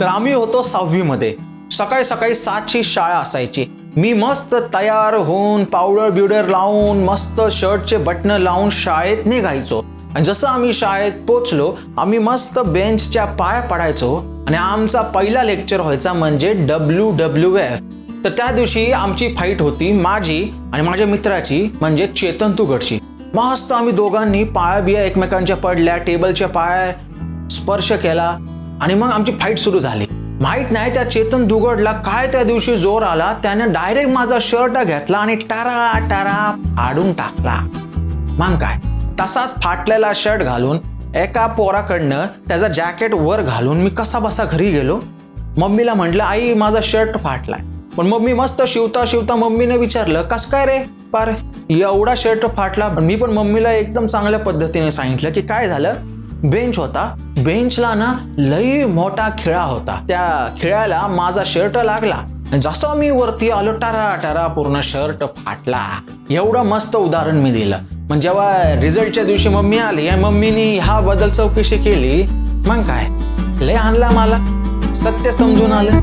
तर आम्ही होतो सहावीमध्ये. सकाळी सकाळी सातची शाळा असायची. मी मस्त तयार होऊन पावडर बिवडर लावून मस्त शर्टचे बटन लावून शाळेत निघायचो. आणि जसं आम्ही शाळेत पोचलो आम्ही मस्त बेंचच्या पाया पडायचो. आणि आमचा पहिला लेक्चर व्हायचा म्हणजे डब्ल्यू डब्ल्यू एफ. तर त्या दिवशी आमची फाईट होती माझी आणि माझ्या मित्राची म्हणजे चेतन तुगडची मस्त आम्ही दोघांनी पाया बिया एकमेकांच्या पडल्या टेबलच्या पाया स्पर्श केला. आणि मग आमची फाईट सुरू झाली. माहीत नाही त्या चेतन दुगडला काय त्या दिवशी जोर आला त्याने डायरेक्ट माझा शर्ट घेतला आणि टारा टारा फाडून टाकला. मग काय? तसाच फाटलेला शर्ट घालून एका पोराकडनं त्याचा जॅकेट वर घालून मी कसा बसा घरी गेलो. मम्मीला म्हटलं आई माझा शर्ट फाटलाय. पण मम्मी मस्त शिवता शिवता मम्मीने विचारलं कस काय रे? पार एवढा शर्ट फाटला. पण मी पण मम्मीला एकदम चांगल्या पद्धतीने सांगितलं की काय झालं? बेंच होता. बेंचला ना लई मोठा खिळा होता. त्या खिळ्याला माझा शर्ट लागला. आणि जसं मी वरती आलो टारा टारा पूर्ण शर्ट फाटला. एवढं मस्त उदाहरण मी दिलं. मग जेव्हा रिझल्टच्या दिवशी मम्मी आली आणि मम्मीनी ह्या बदल चौकशी केली. मग काय? लय आणला मला. सत्य समजून आलं.